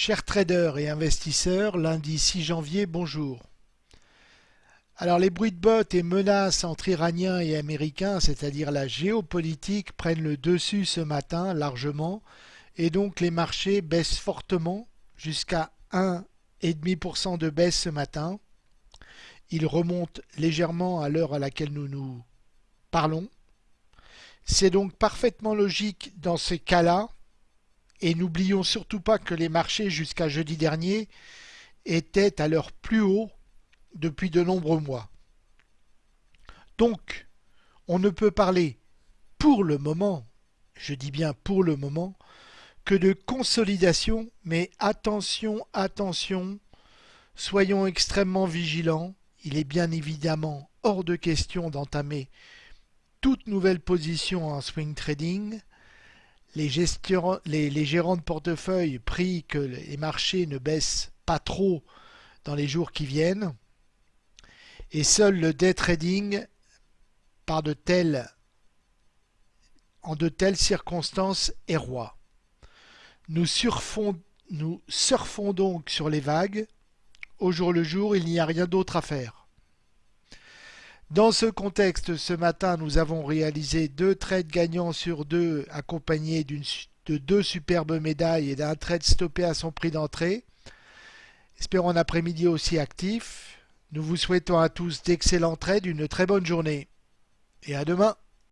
Chers traders et investisseurs, lundi 6 janvier, bonjour. Alors les bruits de bottes et menaces entre Iraniens et Américains, c'est-à-dire la géopolitique, prennent le dessus ce matin largement et donc les marchés baissent fortement jusqu'à 1,5% de baisse ce matin. Ils remontent légèrement à l'heure à laquelle nous nous parlons. C'est donc parfaitement logique dans ces cas-là et n'oublions surtout pas que les marchés jusqu'à jeudi dernier étaient à leur plus haut depuis de nombreux mois. Donc, on ne peut parler pour le moment, je dis bien pour le moment, que de consolidation, mais attention, attention, soyons extrêmement vigilants. Il est bien évidemment hors de question d'entamer toute nouvelle position en swing trading les, gérants de portefeuille prient que les marchés ne baissent pas trop dans les jours qui viennent. Et seul le day trading, par de telles, en de telles circonstances, est roi. Nous surfons, nous surfons donc sur les vagues. Au jour le jour, il n'y a rien d'autre à faire. Dans ce contexte, ce matin, nous avons réalisé deux trades gagnants sur deux accompagnés de deux superbes médailles et d'un trade stoppé à son prix d'entrée. Espérons un après-midi aussi actif. Nous vous souhaitons à tous d'excellents trades, une très bonne journée et à demain.